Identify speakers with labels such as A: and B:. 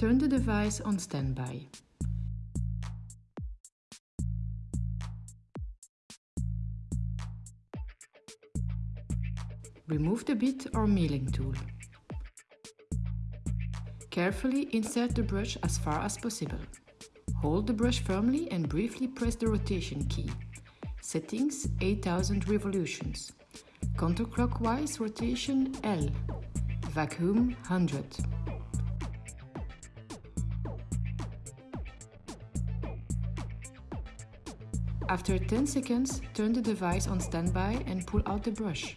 A: turn the device on standby. Remove the bit or milling tool. Carefully insert the brush as far as possible. Hold the brush firmly and briefly press the rotation key. Settings 8000 revolutions. Counterclockwise rotation L. Vacuum 100. After 10 seconds, turn the device on standby and pull out the brush.